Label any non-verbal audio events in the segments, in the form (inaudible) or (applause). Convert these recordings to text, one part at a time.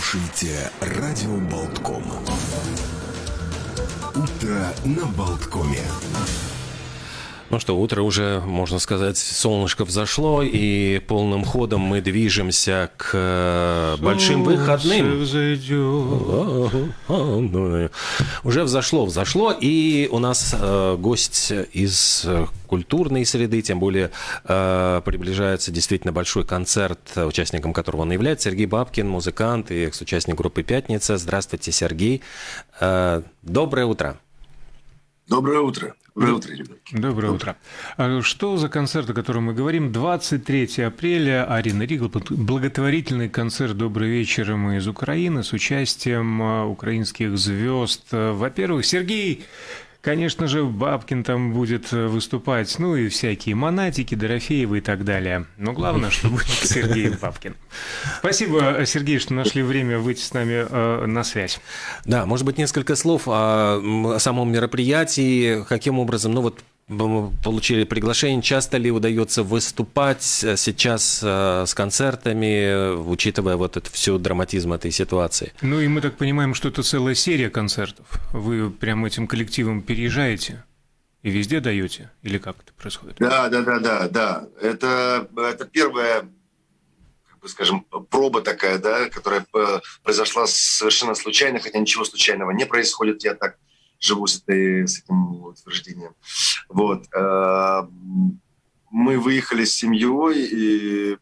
слушаете радио Болтком. Утро на Болткоме. Ну что, утро уже, можно сказать, солнышко взошло, и полным ходом мы движемся к э, большим выходным. Уже взошло, взошло, и у нас э, гость из культурной среды, тем более э, приближается действительно большой концерт, участником которого он является, Сергей Бабкин, музыкант и экс-участник группы «Пятница». Здравствуйте, Сергей. Э, доброе утро. Доброе утро. Доброе утро, ребятки. Доброе утро. А что за концерт, о котором мы говорим? 23 апреля Арина Ригл, благотворительный концерт «Добрый вечер» мы из Украины с участием а, украинских звезд. Во-первых, Сергей Конечно же, Бабкин там будет э, выступать, ну и всякие Монатики, Дорофеевы и так далее. Но главное, что будет (laughs) Сергей Бабкин. Спасибо, Сергей, что нашли время выйти с нами э, на связь. Да, может быть, несколько слов о самом мероприятии, каким образом, ну вот получили приглашение. Часто ли удается выступать э, сейчас э, с концертами, учитывая вот это всю драматизм этой ситуации? Ну и мы так понимаем, что это целая серия концертов. Вы прямо этим коллективом переезжаете? И везде даете? Или как это происходит? Да, да, да, да, да. Это, это первая, как бы скажем, проба такая, да, которая э, произошла совершенно случайно, хотя ничего случайного не происходит. Я так живу с, этой, с этим утверждением. Вот. Э, мы выехали с семьей, и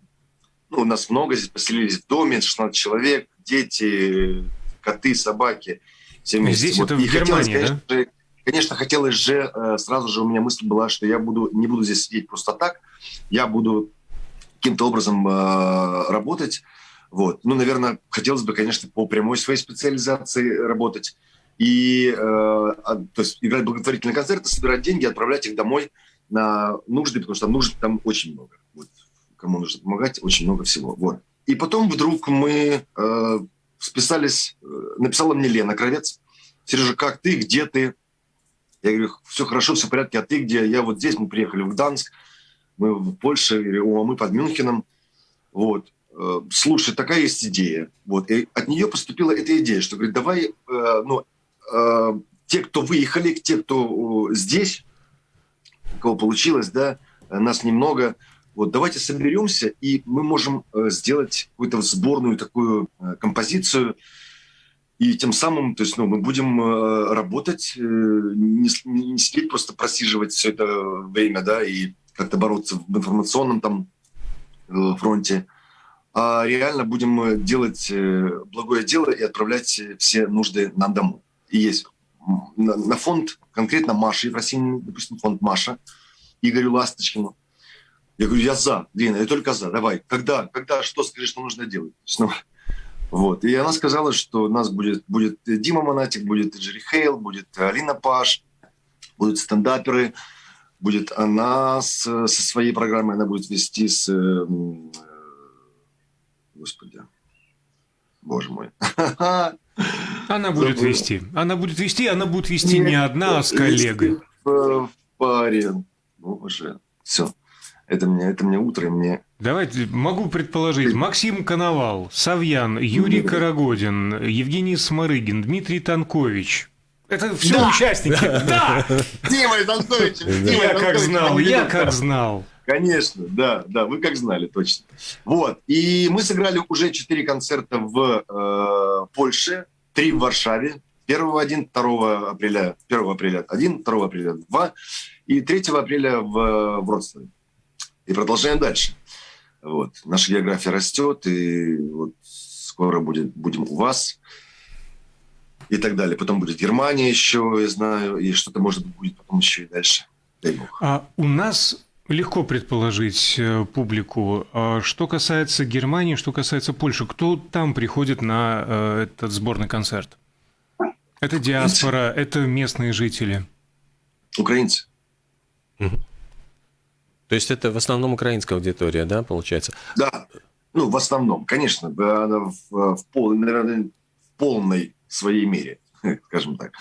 ну, у нас много здесь поселились в доме, 16 человек, дети, коты, собаки. Все вместе. Здесь вот. это в и Германии, конечно, да? Конечно, хотелось же, э, сразу же у меня мысль была, что я буду, не буду здесь сидеть просто так, я буду каким-то образом э, работать. Вот. Ну, наверное, хотелось бы, конечно, по прямой своей специализации работать и э, то есть играть благотворительные концерты, собирать деньги, отправлять их домой на нужды, потому что там нужд там очень много. Вот. Кому нужно помогать, очень много всего. Вот. И потом вдруг мы э, списались, э, написала мне Лена Кровец, Сережа, как ты, где ты? Я говорю, все хорошо, все в порядке, а ты где? Я вот здесь, мы приехали в Гданск, мы в Польше, я говорю, а мы под Мюнхеном. Вот. Э, слушай, такая есть идея. Вот. И от нее поступила эта идея, что говорит, давай, э, ну, те, кто выехали, те, кто здесь, у кого получилось, да, нас немного, вот давайте соберемся, и мы можем э, сделать какую-то сборную такую э, композицию, и тем самым, то есть, ну, мы будем э, работать, не, не сидеть просто просиживать все это время, да, и как-то бороться в информационном там фронте, а реально будем делать благое дело и отправлять все нужды нам домой есть на, на фонд конкретно Маши Ефросиньевны, допустим, фонд Маша, Игорю Ласточкину. Я говорю, я за, Лена, я только за, давай. Когда, когда, что скажи, что нужно делать? Ну, (laughs) вот. И она сказала, что у нас будет, будет Дима Монатик, будет Джерри Хейл, будет Алина Паш, будут стендаперы, будет она с, со своей программой, она будет вести с... Э, господи, боже мой. (laughs) Она будет Забыл. вести. Она будет вести, она будет вести Нет, не одна, а с коллегой. В паре. Ну, уже. Все. Это мне, это мне утро, мне... Давайте, могу предположить. Максим Коновал, Савьян, Юрий. Карагодин, Евгений Сморыгин, Дмитрий Танкович. Это все да. участники. (laughs) Да! Дима Танкович. Я как знал, я как знал. Конечно, да, да, вы как знали, точно. Вот, и мы сыграли уже четыре концерта в э, Польше, три в Варшаве. 1 1, 2 апреля, 1 апреля 1, 2 апреля 2 и 3 апреля в Вроцлаве. И продолжаем дальше. Вот. Наша география растет, и вот скоро будет, будем у вас и так далее. Потом будет Германия еще, я знаю, и что-то, может быть, будет потом еще и дальше. А у нас Легко предположить э, публику. А что касается Германии, что касается Польши, кто там приходит на э, этот сборный концерт? Это диаспора, это местные жители. Украинцы. Угу. То есть это в основном украинская аудитория, да, получается? Да, ну, в основном, конечно, в, в, в, пол, наверное, в полной своей мере, (laughs) скажем так.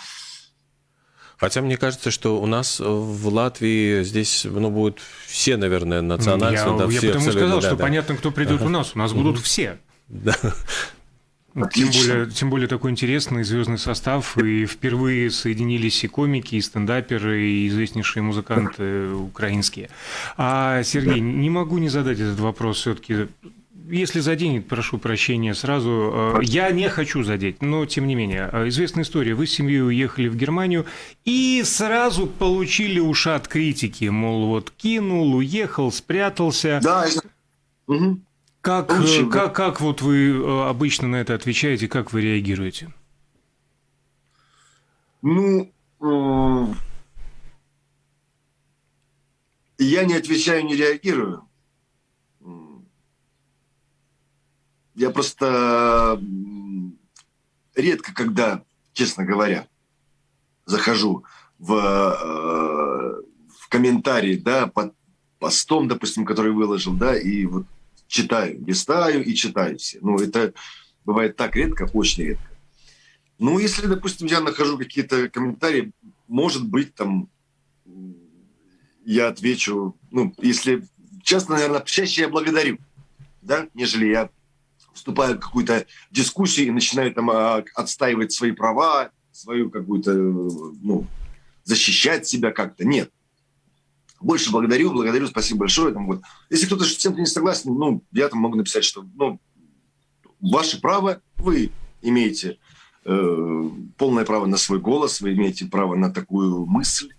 Хотя мне кажется, что у нас в Латвии здесь ну, будут все, наверное, национальности. Я, да, я все, потому сказал, да, что да. понятно, кто придет ага. у нас. У нас будут все. Да. Тем более, тем более такой интересный звездный состав, и впервые соединились и комики, и стендаперы, и известнейшие музыканты украинские. А, Сергей, не могу не задать этот вопрос все-таки если заденет, прошу прощения сразу. Э, я не хочу задеть, но тем не менее. Э, известная история. Вы с семьей уехали в Германию и сразу получили ушат критики. Мол, вот кинул, уехал, спрятался. Да, угу. Как, Получил, как, да. как вот вы э, обычно на это отвечаете, как вы реагируете? Ну, я не отвечаю, не реагирую. Я просто редко, когда, честно говоря, захожу в, э, в комментарии, да, под постом, допустим, который выложил, да, и вот читаю, листаю и читаю все. Ну, это бывает так редко, очень редко. Ну, если, допустим, я нахожу какие-то комментарии, может быть, там я отвечу, ну, если честно, наверное, чаще я благодарю, да, нежели я вступаю в какую-то дискуссию и начинаю там а, отстаивать свои права, свою какую-то, ну, защищать себя как-то. Нет. Больше благодарю, благодарю, спасибо большое. Там, вот. Если кто-то с чем-то не согласен, ну, я там могу написать, что ну, ваше право, вы имеете э, полное право на свой голос, вы имеете право на такую мысль.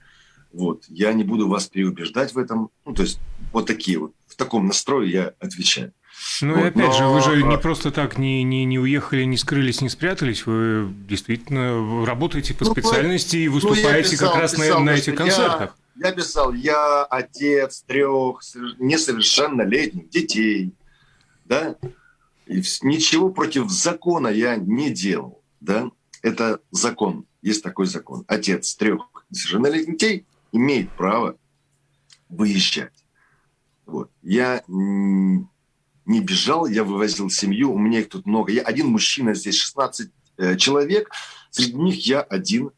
Вот. Я не буду вас переубеждать в этом. Ну, то есть вот такие вот. В таком настрое я отвечаю. Ну вот, и опять но... же, вы же не просто так не, не, не уехали, не скрылись, не спрятались, вы действительно работаете по ну, специальности и ну, выступаете ну, писал, как раз писал, на, на этих концертах. Я, я писал, я отец трех несовершеннолетних детей, да, и ничего против закона я не делал, да, это закон, есть такой закон. Отец трех несовершеннолетних детей имеет право выезжать. Вот. Я не бежал, я вывозил семью, у меня их тут много. Я один мужчина, здесь 16 э, человек, среди них я один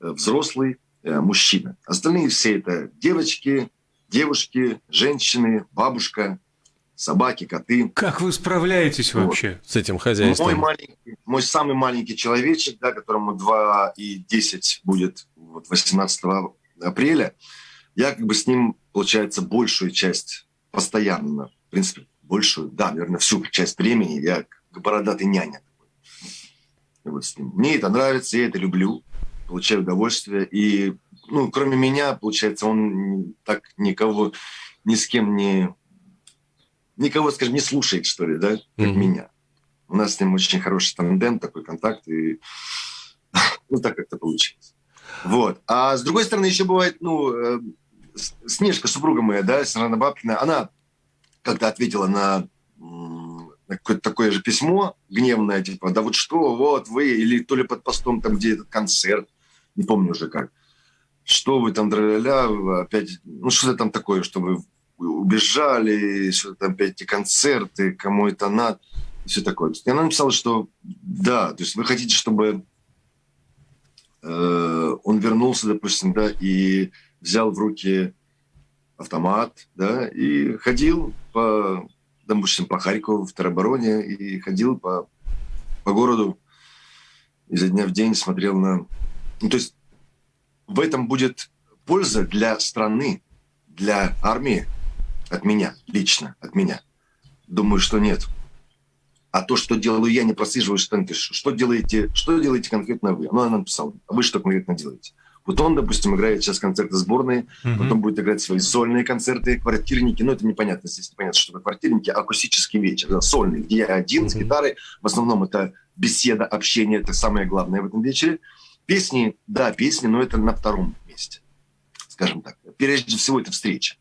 э, взрослый э, мужчина. Остальные все это девочки, девушки, женщины, бабушка, собаки, коты. Как вы справляетесь вот. вообще с этим хозяйством? Мой маленький, мой самый маленький человечек, да, которому 2 и 10 будет вот 18 апреля, я как бы с ним, получается, большую часть постоянно, в принципе, большую, да, наверное, всю часть времени я бородатый няня. Вот с ним. Мне это нравится, я это люблю, получаю удовольствие. И, ну, кроме меня, получается, он так никого, ни с кем не... Никого, скажем, не слушает, что ли, да, как mm-hmm. меня. У нас с ним очень хороший тандем, такой контакт, и (laughs) ну, так как-то получилось. Вот. А с другой стороны, еще бывает, ну, э, Снежка, супруга моя, да, Сарана Бабкина, она когда ответила на, на какое-то такое же письмо гневное, типа, да вот что, вот вы, или то ли под постом там, где этот концерт, не помню уже как, что вы там, ля опять, ну что-то там такое, что вы убежали, что там опять эти концерты, кому это надо, все такое. И она написала, что да, то есть вы хотите, чтобы э, он вернулся, допустим, да, и взял в руки автомат, да, и ходил по, допустим, по Харькову, в теробороне, и ходил по, по городу изо дня в день смотрел на... Ну, то есть в этом будет польза для страны, для армии от меня, лично от меня. Думаю, что нет. А то, что делаю я, не прослеживаю, что, что делаете, что делаете конкретно вы. Ну, она написала, а вы что конкретно делаете? Вот он, допустим, играет сейчас концерты сборные, mm-hmm. потом будет играть свои сольные концерты, квартирники. Ну, это непонятно, здесь непонятно, что такое квартирники, акустический вечер, да, сольный, где я один mm-hmm. с гитарой. В основном это беседа, общение, это самое главное в этом вечере. Песни, да, песни, но это на втором месте, скажем так. Прежде всего, это встреча.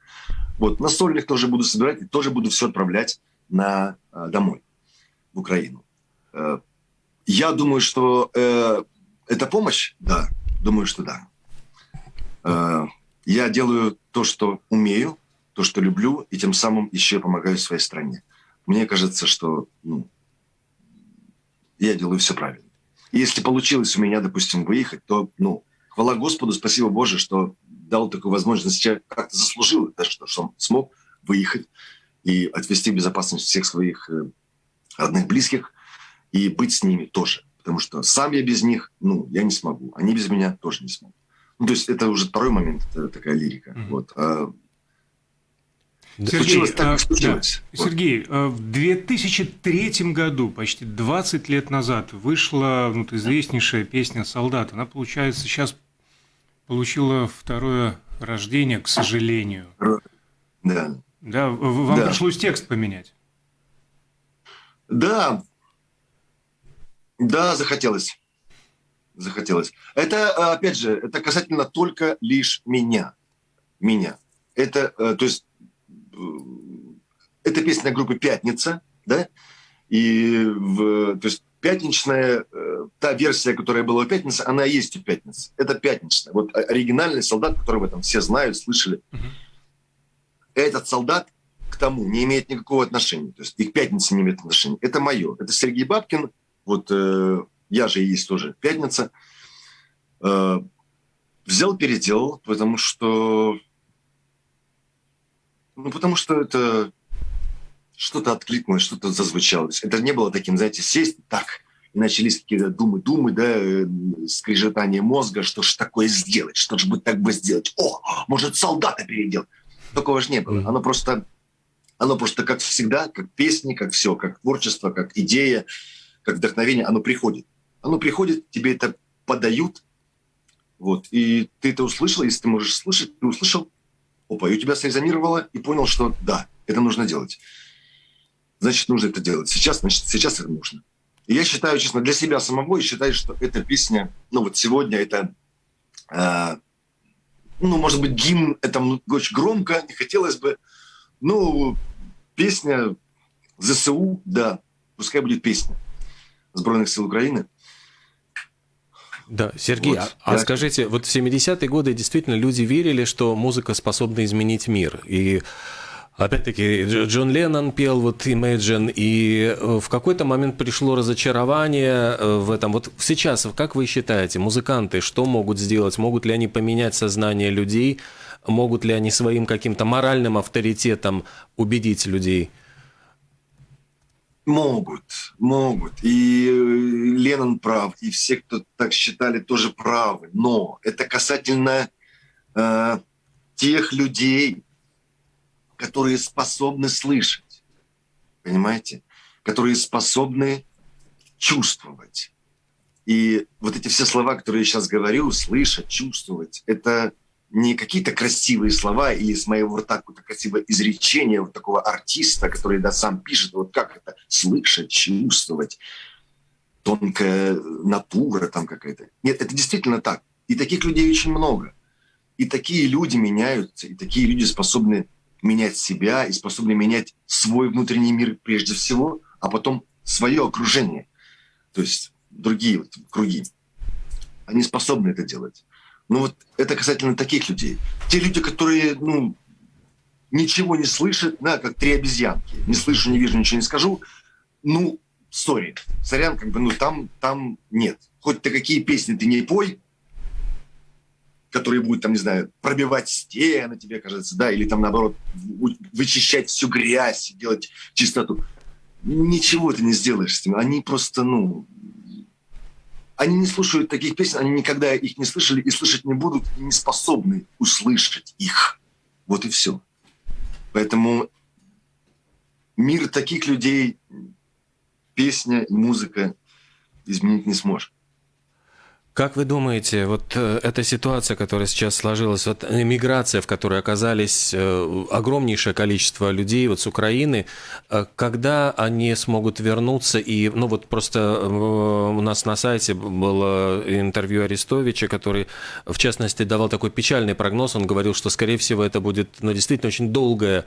Вот, на сольных тоже буду собирать и тоже буду все отправлять на, э, домой, в Украину. Э, я думаю, что э, это помощь, да, думаю, что да. Э, я делаю то, что умею, то, что люблю, и тем самым еще помогаю своей стране. Мне кажется, что ну, я делаю все правильно. И если получилось у меня, допустим, выехать, то, ну, хвала Господу, спасибо Боже, что дал такую возможность, я как-то заслужил это, что, что смог выехать и отвести безопасность всех своих э, родных, близких. и быть с ними тоже. Потому что сам я без них, ну, я не смогу. Они без меня тоже не смогут. Ну, то есть это уже второй момент, это такая лирика. Mm-hmm. Вот. А Сергей, случилось так, как случилось. Да. Вот. Сергей, а в 2003 году, почти 20 лет назад, вышла ну, известнейшая песня «Солдат». Она, получается, сейчас получила второе рождение, к сожалению. Да. Да, вам да. пришлось текст поменять. Да. Да, захотелось. Захотелось. Это, опять же, это касательно только лишь меня. Меня. Это, э, то есть, э, это песня группы «Пятница», да, и, в, то есть, пятничная, э, та версия, которая была у «Пятницы», она есть у «Пятницы». Это «Пятничная». Вот оригинальный солдат, который в этом все знают, слышали. Угу. Этот солдат к тому не имеет никакого отношения. То есть их «Пятница» не имеет отношения. Это мое. Это Сергей Бабкин. Вот э, я же есть тоже «Пятница». Э, взял, переделал, потому что... Ну, потому что это что-то откликнулось, что-то зазвучало. Это не было таким, знаете, сесть так, и начались какие-то думы, думы, да, э, скрежетание мозга, что ж такое сделать, что же бы так бы сделать. О, может, солдата переделать. Такого же не было. Оно просто, оно просто как всегда, как песни, как все, как творчество, как идея, как вдохновение, оно приходит. Оно приходит, тебе это подают, вот, и ты это услышал, если ты можешь слышать, ты услышал, опа, и у тебя срезонировало, и понял, что да, это нужно делать значит, нужно это делать. Сейчас, значит, сейчас это нужно. И я считаю, честно, для себя самого, я считаю, что эта песня, ну вот сегодня это, э, ну, может быть, гимн, это очень громко, не хотелось бы, ну, песня ЗСУ, да, пускай будет песня Сбройных сил Украины. Да, Сергей, вот, а, а скажите, вот в 70-е годы действительно люди верили, что музыка способна изменить мир, и Опять-таки, Джон Леннон пел вот Imagine, и э, в какой-то момент пришло разочарование э, в этом. Вот сейчас, как вы считаете, музыканты что могут сделать? Могут ли они поменять сознание людей? Могут ли они своим каким-то моральным авторитетом убедить людей? Могут, могут. И э, Леннон прав, и все, кто так считали, тоже правы. Но это касательно э, тех людей, которые способны слышать, понимаете? Которые способны чувствовать. И вот эти все слова, которые я сейчас говорю, слышать, чувствовать, это не какие-то красивые слова и из моего рта какое-то красивое изречение вот такого артиста, который да, сам пишет, вот как это, слышать, чувствовать, тонкая натура там какая-то. Нет, это действительно так. И таких людей очень много. И такие люди меняются, и такие люди способны менять себя и способны менять свой внутренний мир прежде всего, а потом свое окружение, то есть другие вот круги. Они способны это делать. Но вот это касательно таких людей. Те люди, которые, ну, ничего не слышат, да, как три обезьянки. Не слышу, не вижу, ничего не скажу. Ну, сори, сорян, как бы, ну, там, там нет. Хоть ты какие песни ты не пой, которые будут, там, не знаю, пробивать стены, тебе кажется, да, или там, наоборот, вычищать всю грязь, делать чистоту. Ничего ты не сделаешь с ним. Они просто, ну, они не слушают таких песен, они никогда их не слышали и слышать не будут, и не способны услышать их. Вот и все. Поэтому мир таких людей песня и музыка изменить не сможет. Как вы думаете, вот э, эта ситуация, которая сейчас сложилась, вот миграция, в которой оказались э, огромнейшее количество людей вот с Украины, э, когда они смогут вернуться? И, ну вот просто у нас на сайте было интервью Арестовича, который, в частности, давал такой печальный прогноз, он говорил, что, скорее всего, это будет, ну, действительно очень долгое,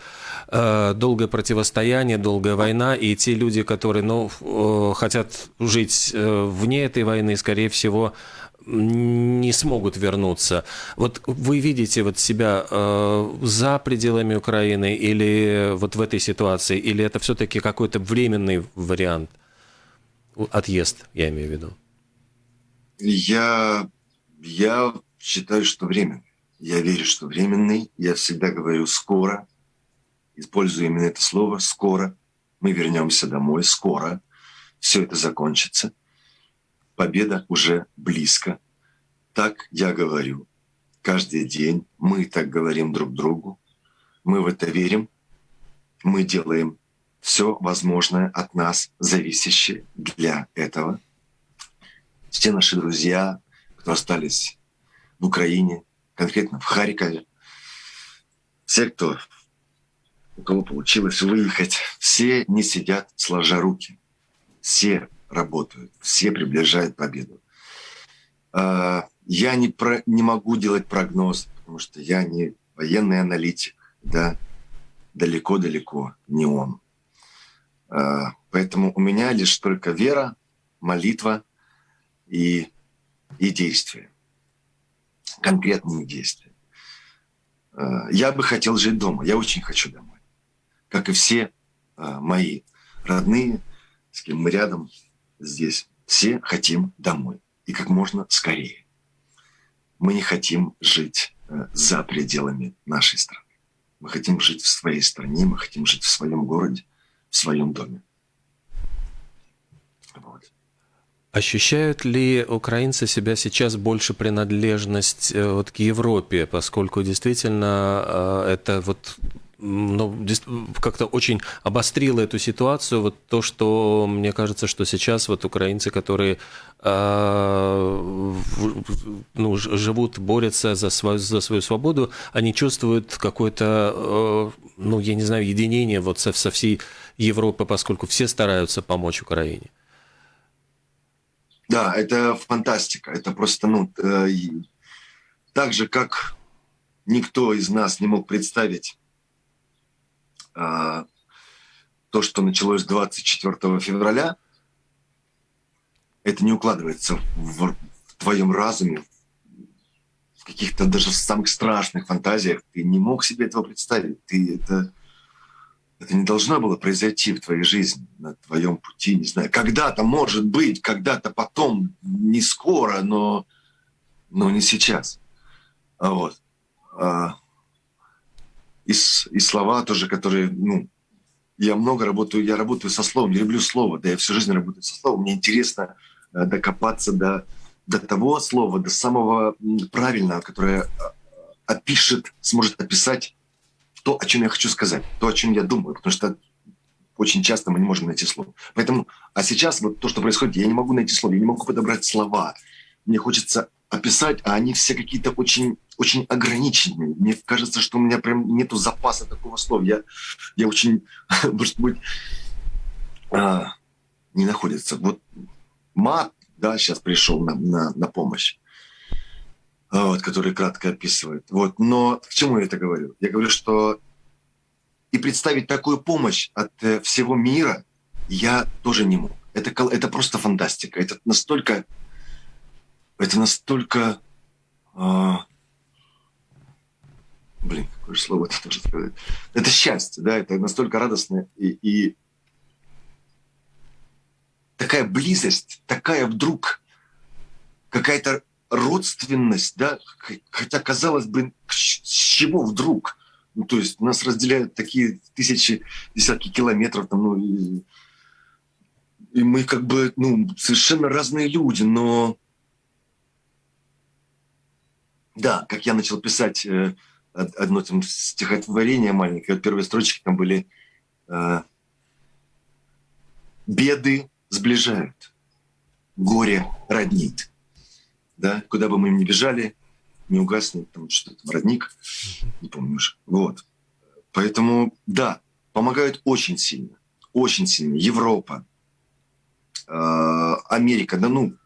долгое противостояние, долгая война, и те люди, которые, ну, хотят жить вне этой войны, скорее всего, не смогут вернуться. Вот вы видите вот себя э, за пределами Украины или вот в этой ситуации, или это все-таки какой-то временный вариант? Отъезд, я имею в виду. Я, я считаю, что временный. Я верю, что временный. Я всегда говорю «скоро». Использую именно это слово «скоро». Мы вернемся домой скоро. все это закончится. Победа уже близко. Так я говорю. Каждый день мы так говорим друг другу. Мы в это верим. Мы делаем все возможное от нас зависящее для этого. Все наши друзья, кто остались в Украине, конкретно в Харькове, все, кто, у кого получилось выехать, все не сидят сложа руки. Все работают, все приближают победу. А, я не, про, не могу делать прогноз, потому что я не военный аналитик, да, далеко-далеко не он. А, поэтому у меня лишь только вера, молитва и, и действия, конкретные действия. А, я бы хотел жить дома, я очень хочу домой, как и все мои родные, с кем мы рядом здесь. Все хотим домой и как можно скорее. Мы не хотим жить э, за пределами нашей страны. Мы хотим жить в своей стране, мы хотим жить в своем городе, в своем доме. Вот. Ощущают ли украинцы себя сейчас больше принадлежность э, вот к Европе, поскольку действительно э, это вот ну, как-то очень обострило эту ситуацию. Вот то, что мне кажется, что сейчас вот украинцы, которые э, ну, живут, борются за свою, за свою свободу, они чувствуют какое-то, э, ну, я не знаю, единение вот со, со всей Европы, поскольку все стараются помочь Украине. Да, это фантастика. Это просто, ну, э, так же, как никто из нас не мог представить то, что началось 24 февраля, это не укладывается в, в твоем разуме, в каких-то даже самых страшных фантазиях. Ты не мог себе этого представить. Ты это, это не должно было произойти в твоей жизни, на твоем пути, не знаю. Когда-то, может быть, когда-то потом, не скоро, но, но не сейчас. А вот. И, и слова тоже, которые, ну, я много работаю, я работаю со словом, я люблю слово, да, я всю жизнь работаю со словом, мне интересно э, докопаться до, до того слова, до самого правильного, которое э, опишет, сможет описать то, о чем я хочу сказать, то, о чем я думаю, потому что очень часто мы не можем найти слово. Поэтому, а сейчас вот то, что происходит, я не могу найти слово, я не могу подобрать слова. Мне хочется описать, а они все какие-то очень, очень ограниченные. Мне кажется, что у меня прям нету запаса такого слова. Я, я очень, (laughs) может быть, а, не находится. Вот мат, да, сейчас пришел на, на, на помощь, а, вот, который кратко описывает. Вот. Но к чему я это говорю? Я говорю, что и представить такую помощь от э, всего мира я тоже не мог. Это, это просто фантастика. Это настолько это настолько... А, блин, какое же слово это тоже сказать. Это счастье, да, это настолько радостно и, и такая близость, такая вдруг какая-то родственность, да, хотя казалось бы, с чего вдруг? Ну, то есть нас разделяют такие тысячи, десятки километров, там, ну, и, и мы как бы, ну, совершенно разные люди, но да, как я начал писать э, одно там стихотворение маленькое, первые строчки там были э, «Беды сближают, горе роднит». Да, куда бы мы ни бежали, не угаснет там что-то, родник, не помню уже. Вот. Поэтому, да, помогают очень сильно, очень сильно. Европа, э, Америка, да ну,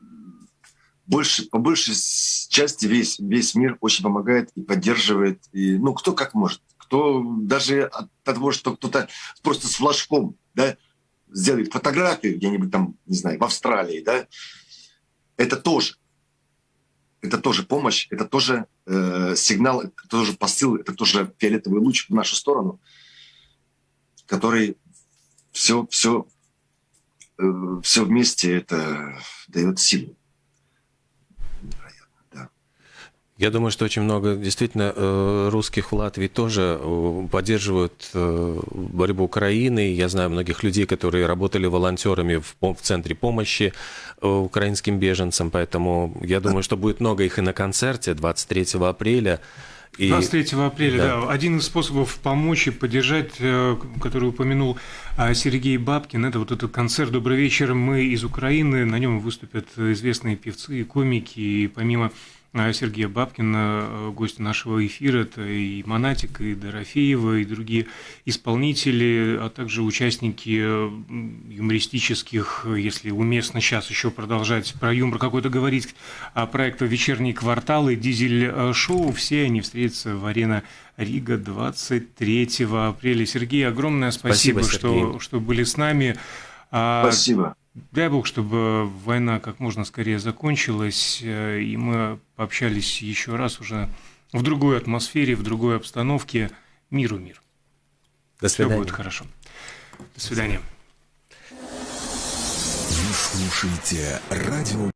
больше, по большей части весь, весь мир очень помогает и поддерживает. И, ну, кто как может. Кто даже от того, что кто-то просто с флажком да, сделает фотографию где-нибудь там, не знаю, в Австралии, да, это тоже. Это тоже помощь, это тоже э, сигнал, это тоже посыл, это тоже фиолетовый луч в нашу сторону, который все, все, э, все вместе это дает силу. Я думаю, что очень много действительно э, русских в Латвии тоже э, поддерживают э, борьбу Украины. Я знаю многих людей, которые работали волонтерами в, в центре помощи украинским беженцам, поэтому я думаю, что будет много их и на концерте 23 апреля. И... 23 апреля, да. да. Один из способов помочь и поддержать, который упомянул Сергей Бабкин, это вот этот концерт «Добрый вечер, мы из Украины». На нем выступят известные певцы и комики, и помимо а Сергея Бабкина, э, гость нашего эфира, это и Монатик, и Дорофеева, и другие исполнители, а также участники э, юмористических, если уместно сейчас еще продолжать про юмор какой-то говорить, проекта «Вечерний квартал» и «Дизель-шоу», все они встретятся в арена Рига 23 апреля. Сергей, огромное спасибо, спасибо что, что были с нами. А спасибо. Дай бог, чтобы война как можно скорее закончилась, э, и мы пообщались еще раз уже в другой атмосфере, в другой обстановке. Миру мир. До свидания. Все будет хорошо. До свидания. Вы слушаете радио